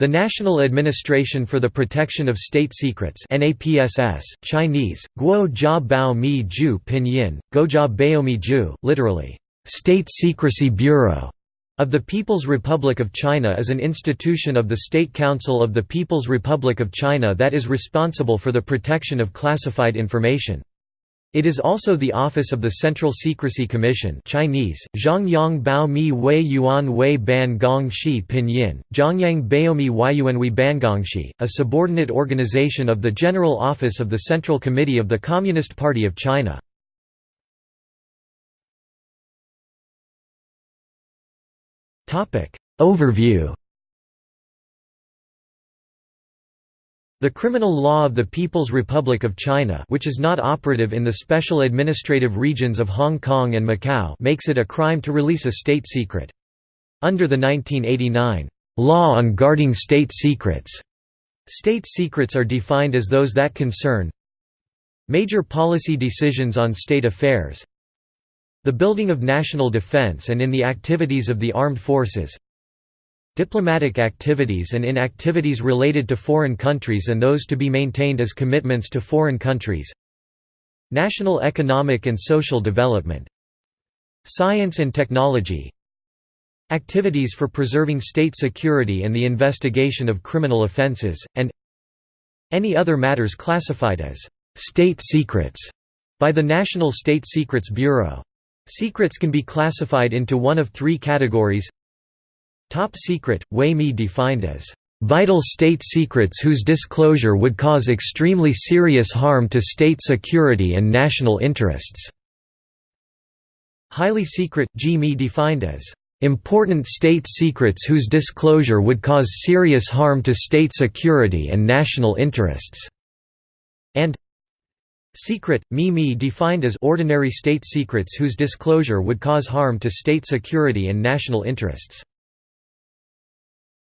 The National Administration for the Protection of State Secrets NAPSS, Chinese, Guo Jia Bao Mi Ju Pinyin, Baomi Ju, literally, State Secrecy Bureau, of the People's Republic of China is an institution of the State Council of the People's Republic of China that is responsible for the protection of classified information. It is also the office of the Central Secrecy Commission Chinese, Zhongyang Bao Mi Wei Yuan Wei Ban Gong Shi Pinyin, Zhongyang Baomi Weiyuanwei Bangongshi, a subordinate organization of the General Office of the Central Committee of the Communist Party of China. Overview The criminal law of the People's Republic of China which is not operative in the special administrative regions of Hong Kong and Macau makes it a crime to release a state secret. Under the 1989 Law on Guarding State Secrets, state secrets are defined as those that concern major policy decisions on state affairs, the building of national defense and in the activities of the armed forces, Diplomatic activities and in activities related to foreign countries and those to be maintained as commitments to foreign countries. National economic and social development. Science and technology. Activities for preserving state security and the investigation of criminal offences, and any other matters classified as «state secrets» by the National State Secrets Bureau. Secrets can be classified into one of three categories Top secret, Wei Mi defined as vital state secrets whose disclosure would cause extremely serious harm to state security and national interests. Highly secret, Mi defined as important state secrets whose disclosure would cause serious harm to state security and national interests, and secret, Mi Mi defined as ordinary state secrets whose disclosure would cause harm to state security and national interests.